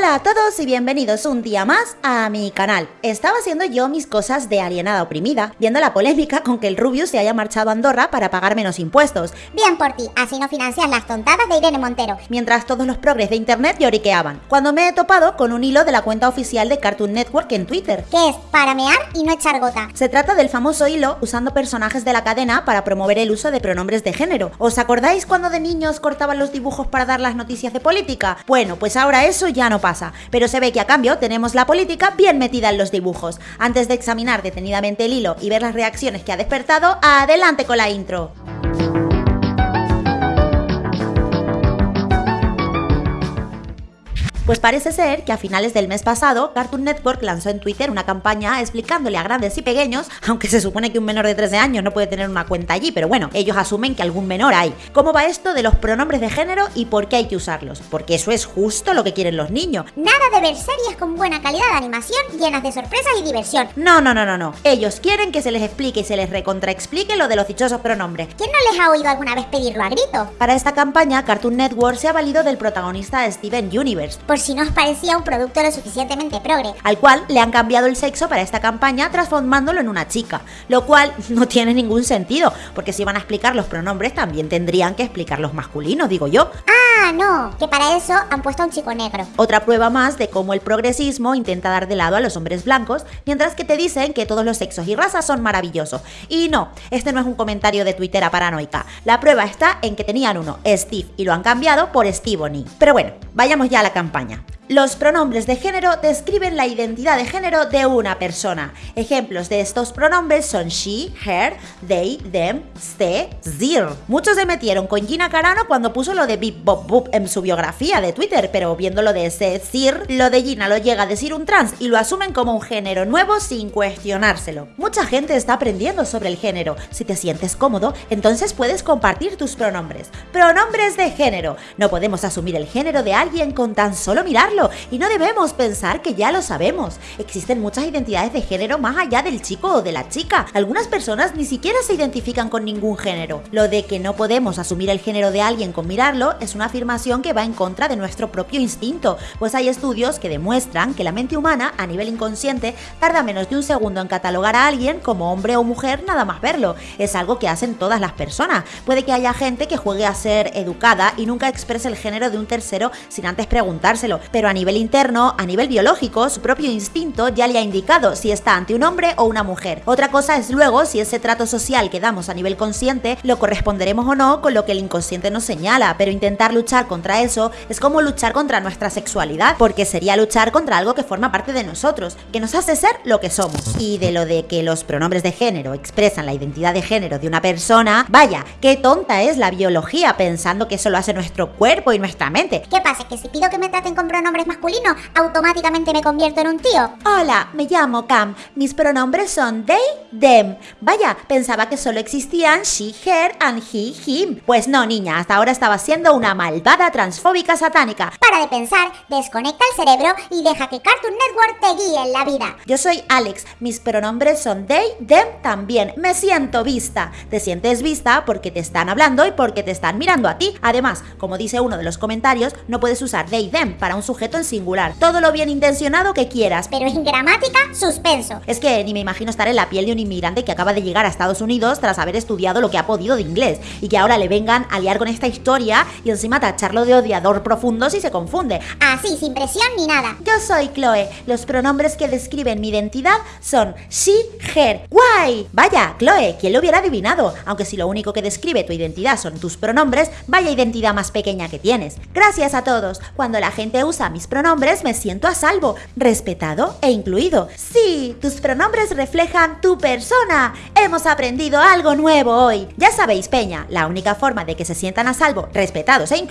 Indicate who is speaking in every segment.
Speaker 1: Hola a todos y bienvenidos un día más a mi canal. Estaba haciendo yo mis cosas de alienada oprimida, viendo la polémica con que el Rubius se haya marchado a Andorra para pagar menos impuestos.
Speaker 2: Bien por ti, así no financias las tontadas de Irene Montero.
Speaker 1: Mientras todos los progres de internet lloriqueaban, cuando me he topado con un hilo de la cuenta oficial de Cartoon Network en Twitter.
Speaker 2: Que es para mear y no echar gota.
Speaker 1: Se trata del famoso hilo usando personajes de la cadena para promover el uso de pronombres de género. ¿Os acordáis cuando de niños cortaban los dibujos para dar las noticias de política? Bueno, pues ahora eso ya no pasa, pero se ve que a cambio tenemos la política bien metida en los dibujos. Antes de examinar detenidamente el hilo y ver las reacciones que ha despertado, adelante con la intro. Pues parece ser que a finales del mes pasado, Cartoon Network lanzó en Twitter una campaña explicándole a grandes y pequeños, aunque se supone que un menor de 13 años no puede tener una cuenta allí, pero bueno, ellos asumen que algún menor hay. ¿Cómo va esto de los pronombres de género y por qué hay que usarlos? Porque eso es justo lo que quieren los niños.
Speaker 2: Nada de ver series con buena calidad de animación llenas de sorpresas y diversión.
Speaker 1: No, no, no, no, no. Ellos quieren que se les explique y se les recontraexplique lo de los dichosos pronombres.
Speaker 2: ¿Quién no les ha oído alguna vez pedirlo a grito?
Speaker 1: Para esta campaña, Cartoon Network se ha valido del protagonista Steven Universe.
Speaker 2: Por si no os parecía un producto lo suficientemente progre.
Speaker 1: al cual le han cambiado el sexo para esta campaña transformándolo en una chica, lo cual no tiene ningún sentido, porque si van a explicar los pronombres también tendrían que explicar los masculinos, digo yo.
Speaker 2: Ah, no, que para eso han puesto a un chico negro.
Speaker 1: Otra prueba más de cómo el progresismo intenta dar de lado a los hombres blancos, mientras que te dicen que todos los sexos y razas son maravillosos. Y no, este no es un comentario de Twitter a paranoica. La prueba está en que tenían uno, Steve, y lo han cambiado por Stevony. Pero bueno, vayamos ya a la campaña. Los pronombres de género describen la identidad de género de una persona. Ejemplos de estos pronombres son she, her, they, them, ste, zir. Muchos se metieron con Gina Carano cuando puso lo de bip bop en su biografía de Twitter, pero viendo lo de ese zir, lo de Gina lo llega a decir un trans y lo asumen como un género nuevo sin cuestionárselo. Mucha gente está aprendiendo sobre el género. Si te sientes cómodo, entonces puedes compartir tus pronombres. Pronombres de género. No podemos asumir el género de alguien con tan solo mirarlo y no debemos pensar que ya lo sabemos. Existen muchas identidades de género más allá del chico o de la chica. Algunas personas ni siquiera se identifican con ningún género. Lo de que no podemos asumir el género de alguien con mirarlo es una afirmación que va en contra de nuestro propio instinto, pues hay estudios que demuestran que la mente humana a nivel inconsciente tarda menos de un segundo en catalogar a alguien como hombre o mujer nada más verlo. Es algo que hacen todas las personas. Puede que haya gente que juegue a ser educada y nunca exprese el género de un tercero sin antes preguntárselo, pero a nivel interno, a nivel biológico, su propio instinto ya le ha indicado si está ante un hombre o una mujer. Otra cosa es luego si ese trato social que damos a nivel consciente lo corresponderemos o no con lo que el inconsciente nos señala, pero intentar luchar contra eso es como luchar contra nuestra sexualidad, porque sería luchar contra algo que forma parte de nosotros, que nos hace ser lo que somos. Y de lo de que los pronombres de género expresan la identidad de género de una persona, vaya, qué tonta es la biología pensando que eso lo hace nuestro cuerpo y nuestra mente.
Speaker 2: ¿Qué pasa? ¿Que si pido que me traten con pronombres masculinos, automáticamente me convierto en un tío?
Speaker 1: Hola, me llamo Cam. Mis pronombres son they, them. Vaya, pensaba que solo existían she, her and he, him. Pues no, niña, hasta ahora estaba siendo una malvada transfóbica satánica.
Speaker 2: Para de pensar, desconecta el cerebro y deja que Cartoon Network te guíe en la vida.
Speaker 1: Yo soy Alex, mis pronombres son they, them también. Me siento vista. Te sientes vista porque te están hablando y porque te están mirando a ti. Además, como dice uno de los comentarios, no puedes usar they, them para un sujeto en singular. Todo lo bien intencionado que quieras.
Speaker 2: Pero en gramática, suspenso.
Speaker 1: Es que ni me imagino estar en la piel de un inmigrante que acaba de llegar a Estados Unidos tras haber estudiado lo que ha podido de inglés y que ahora le vengan a liar con esta historia y encima tacharlo de odiador profundo si se confunde.
Speaker 2: Así, sin presión ni nada.
Speaker 1: Yo soy Chloe. Los pronombres que describen mi identidad son she, her. ¡Guay! Vaya, Chloe, ¿quién lo hubiera adivinado? Aunque si lo único que describe tu identidad son tus pronombres, vaya identidad más pequeña que tienes. Gracias a todos. Cuando la gente usa mis pronombres me siento a salvo, respetado e incluido. Sí, tus pronombres reflejan tu persona. Hemos aprendido algo nuevo hoy. Ya sabéis, Peña, la única forma de que se sientan a salvo, respetados e incluidos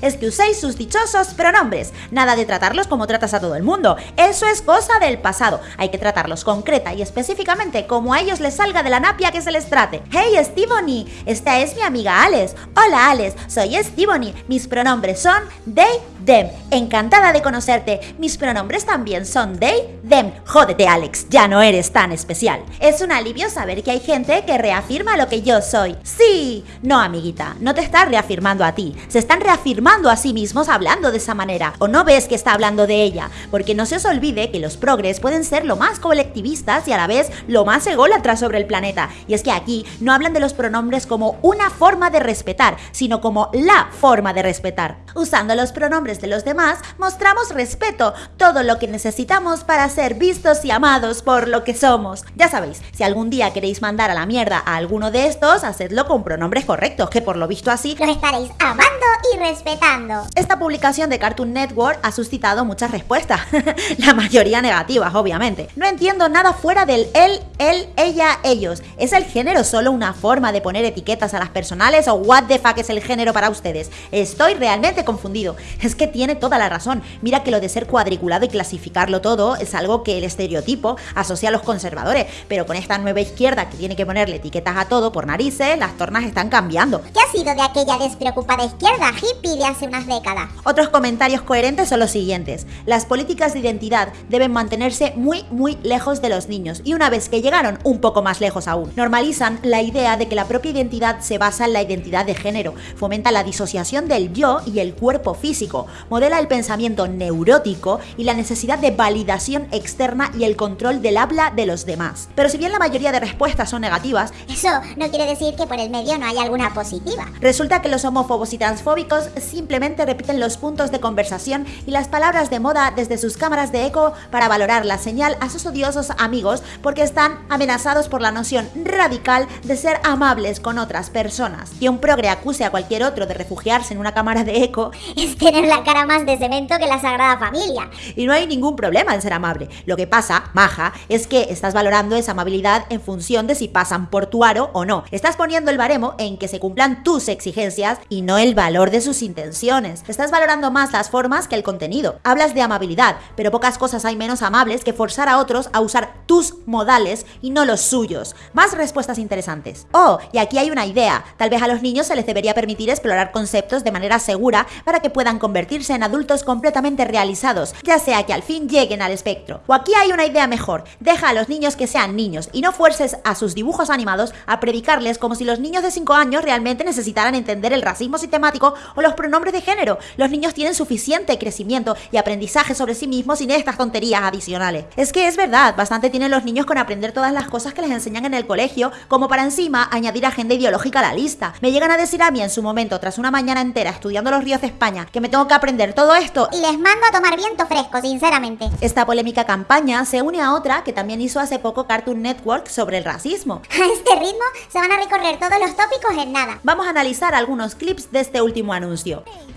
Speaker 1: es que uséis sus dichosos pronombres. Nada de tratarlos como tratas a todo el mundo. Eso es cosa del pasado. Hay que tratarlos concreta y específicamente como a ellos les salga de la napia que se les trate. Hey, Stevony, esta es mi amiga Alex. Hola, Alex, soy Stevony. Mis pronombres son they, them. Encantada de conocerte. Mis pronombres también son they, them. Jódete, Alex, ya no eres tan especial. Es un alivio saber que hay gente que reafirma lo que yo soy. Sí, no, amiguita, no te está reafirmando a ti. Se está están reafirmando a sí mismos hablando de esa manera. ¿O no ves que está hablando de ella? Porque no se os olvide que los progres pueden ser lo más colectivistas y a la vez lo más ególatras sobre el planeta. Y es que aquí no hablan de los pronombres como una forma de respetar, sino como la forma de respetar. Usando los pronombres de los demás, mostramos respeto, todo lo que necesitamos para ser vistos y amados por lo que somos. Ya sabéis, si algún día queréis mandar a la mierda a alguno de estos, hacedlo con pronombres correctos, que por lo visto así
Speaker 2: Los estaréis amando y respetando.
Speaker 1: esta publicación de Cartoon Network ha suscitado muchas respuestas, la mayoría negativas, obviamente. No entiendo nada fuera del él, él, ella, ellos. ¿Es el género solo una forma de poner etiquetas a las personales o what the fuck es el género para ustedes? Estoy realmente confundido. Es que tiene toda la razón. Mira que lo de ser cuadriculado y clasificarlo todo es algo que el estereotipo asocia a los conservadores, pero con esta nueva izquierda que tiene que ponerle etiquetas a todo por narices, las tornas están cambiando.
Speaker 2: ¿Qué ha sido de aquella despreocupada izquierda hippie de hace unas décadas?
Speaker 1: Otros comentarios coherentes son los siguientes. Las políticas de identidad deben mantenerse muy, muy lejos de los niños y una vez que llegaron un poco más lejos aún, normalizan la idea de que la propia identidad se basa en la identidad de género, fomenta la disociación del yo y el cuerpo físico, modela el pensamiento neurótico y la necesidad de validación externa y el control del habla de los demás. Pero si bien la mayoría de respuestas son negativas,
Speaker 2: Eso no quiere decir que por el medio no hay alguna positiva.
Speaker 1: Resulta que los homófobos y transfóbicos simplemente repiten los puntos de conversación y las palabras de moda desde sus cámaras de eco para valorar la señal a sus odiosos amigos porque están amenazados por la noción radical de ser amables con otras personas. Que un progre acuse a cualquier otro de refugiarse en una cámara de eco
Speaker 2: Es tener la cara más de cemento que la Sagrada Familia.
Speaker 1: y no hay ningún problema en ser amable. Lo que pasa, maja, es que estás valorando esa amabilidad en función de si pasan por tu aro o no. Estás poniendo el baremo en que se cumplan tus exigencias y no el valor de sus intenciones. Estás valorando más las formas que el contenido. Hablas de amabilidad, pero pocas cosas hay menos amables que forzar a otros a usar tus modales y no los suyos. Más respuestas interesantes. Oh, y aquí hay una idea. Tal vez a los niños se les debería permitir explorar conceptos de manera segura para que puedan convertirse en adultos completamente realizados, ya sea que al fin lleguen al espectro. O aquí hay una idea mejor. Deja a los niños que sean niños y no fuerces a sus dibujos animados a predicarles como si los niños de 5 años realmente necesitaran entender el racismo sistemático o los pronombres de género. Los niños tienen suficiente crecimiento y aprendizaje sobre sí mismos sin estas tonterías adicionales. Es que es verdad, bastante tienen los niños con aprender todas las cosas que les enseñan en el colegio, como para encima añadir agenda ideológica a la lista. Me llegan a decir a mí en su momento, tras una mañana entera estudiando los ríos de España, que me tengo que aprender todo esto
Speaker 2: Y les mando a tomar viento fresco, sinceramente.
Speaker 1: esta polémica campaña se une a otra que también hizo hace poco Cartoon Network sobre el racismo.
Speaker 2: A este ritmo se van a recorrer todos los tópicos en nada.
Speaker 1: Vamos a analizar algunos clips de este último anuncio.
Speaker 3: Hey,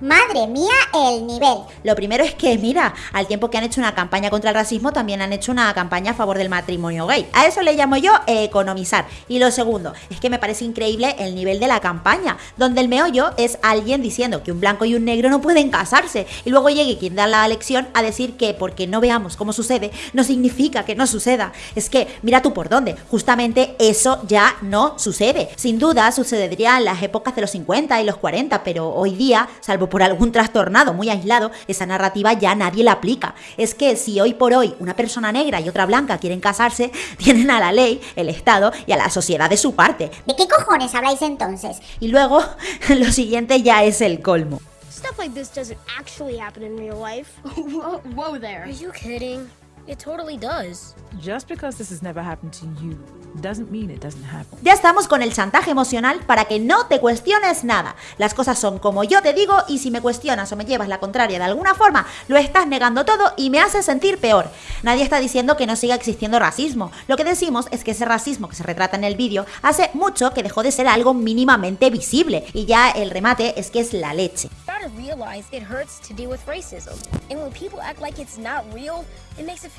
Speaker 2: Madre mía, el nivel.
Speaker 1: Lo primero es que, mira, al tiempo que han hecho una campaña contra el racismo, también han hecho una campaña a favor del matrimonio gay. A eso le llamo yo economizar. Y lo segundo, es que me parece increíble el nivel de la campaña, donde el meollo es alguien diciendo que un blanco y un negro no pueden casarse, y luego llegue quien da la lección a decir que porque no veamos cómo sucede, no significa que no suceda. Es que, mira tú por dónde, justamente eso ya no sucede. Sin duda sucedería en las épocas de los 50 y los 40, pero hoy día, salvo por algún trastornado muy aislado, esa narrativa ya nadie la aplica. Es que si hoy por hoy una persona negra y otra blanca quieren casarse, tienen a la ley, el Estado y a la sociedad de su parte.
Speaker 2: ¿De qué cojones habláis entonces?
Speaker 1: Y luego, lo siguiente ya es el colmo.
Speaker 4: Stuff like this doesn't actually happen in real life.
Speaker 3: Whoa, whoa there.
Speaker 4: Are you kidding? It totally does.
Speaker 5: Just because this has never happened to you doesn't mean it doesn't happen.
Speaker 1: Ya estamos con el chantaje emocional para que no te cuestiones nada. Las cosas son como yo te digo y si me cuestionas o me llevas la contraria de alguna forma, lo estás negando todo y me hace sentir peor. Nadie está diciendo que no siga existiendo racismo. Lo que decimos es que ese racismo que se retrata en el vídeo hace mucho que dejó de ser algo mínimamente visible y ya el remate es que es la leche.
Speaker 4: Gotta realize it hurts to deal with racism. And when people act like it's not real, it makes it.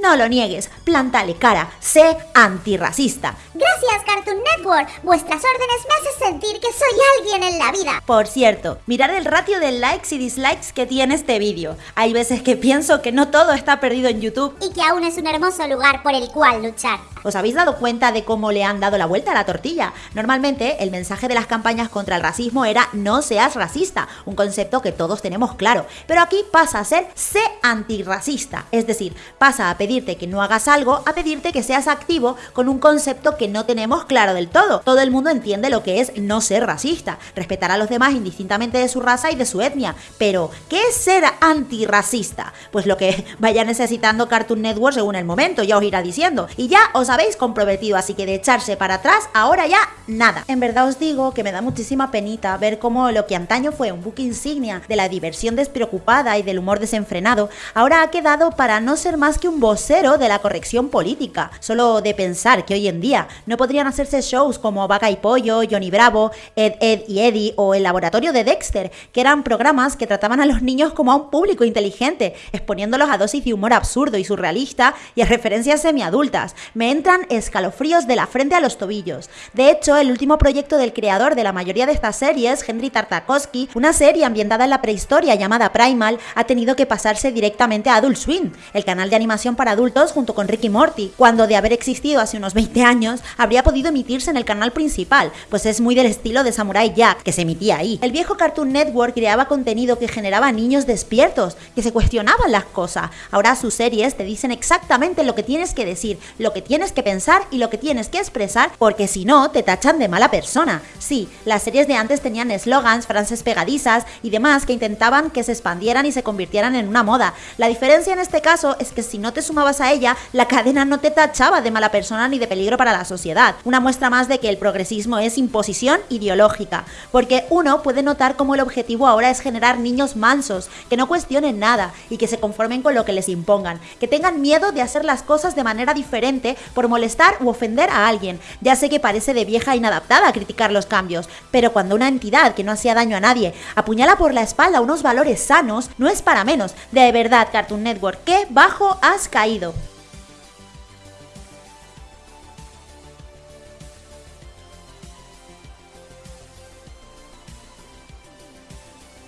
Speaker 1: No lo niegues, plántale cara, sé antirracista.
Speaker 2: Gracias, Cartoon Network. Vuestras órdenes me hacen sentir que soy alguien en la vida.
Speaker 1: Por cierto, mirar el ratio de likes y dislikes que tiene este vídeo. Hay veces que pienso que no todo está perdido en YouTube
Speaker 2: Y que aún es un hermoso lugar por el cual luchar.
Speaker 1: ¿Os habéis dado cuenta de cómo le han dado la vuelta a la tortilla? Normalmente el mensaje de las campañas contra el racismo era no seas racista, un concepto que todos tenemos claro, pero aquí pasa a ser sé antirracista, es decir, pasa a pedirte que no hagas algo a pedirte que seas activo con un concepto que no tenemos claro del todo. Todo el mundo entiende lo que es no ser racista, respetar a los demás indistintamente de su raza y de su etnia, pero ¿qué es ser antirracista? Pues lo que vaya necesitando Cartoon Network según el momento, ya os irá diciendo. Y ya os habéis comprometido, así que de echarse para atrás, ahora ya nada. En verdad os digo que me da muchísima penita ver cómo lo que antaño fue un buque insignia de la diversión despreocupada y del humor desenfrenado, ahora ha quedado para no ser más que un vocero de la corrección política. Solo de pensar que hoy en día no podrían hacerse shows como Vaca y Pollo, Johnny Bravo, Ed, Ed y Eddie o El Laboratorio de Dexter, que eran programas que trataban a los niños como a un público inteligente, exponiéndolos a dosis de humor absurdo y surrealista y a referencias semiadultas. Me entran escalofríos de la frente a los tobillos. De hecho, el último proyecto del creador de la mayoría de estas series, Henry Tartakovsky, una serie ambientada en la prehistoria llamada Primal, ha tenido que pasarse directamente a Adult Swim, el canal de animación para adultos junto con Ricky Morty, cuando de haber existido hace unos 20 años, habría podido emitirse en el canal principal, pues es muy del estilo de Samurai Jack, que se emitía ahí. El viejo Cartoon Network creaba contenido que generaba niños despiertos, que se cuestionaban las cosas. Ahora sus series te dicen exactamente lo que tienes que decir, lo que tienes que pensar y lo que tienes que expresar, porque si no, te tachan de mala persona. Sí, las series de antes tenían eslogans, frases pegadizas y demás que intentaban que se expandieran y se convirtieran en una moda. La diferencia en este caso es que si no te sumabas a ella, la cadena no te tachaba de mala persona ni de peligro para la sociedad. Una muestra más de que el progresismo es imposición ideológica, porque uno puede notar cómo el objetivo ahora es generar niños mansos, que no cuestionen nada y que se conformen con lo que les impongan, que tengan miedo de hacer las cosas de manera diferente por molestar u ofender a alguien. Ya sé que parece de vieja inadaptada criticar los cambios, pero cuando una entidad que no hacía daño a nadie apuñala por la espalda unos valores sanos, no es para menos. De verdad, Cartoon Network, qué bajo has caído.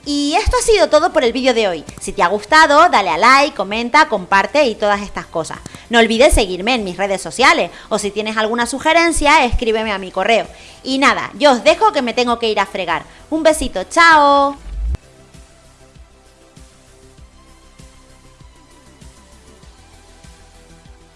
Speaker 1: Y esto ha sido todo por el vídeo de hoy. Si te ha gustado, dale a like, comenta, comparte y todas estas cosas. No olvides seguirme en mis redes sociales o si tienes alguna sugerencia, escríbeme a mi correo. Y nada, yo os dejo que me tengo que ir a fregar. Un besito, chao.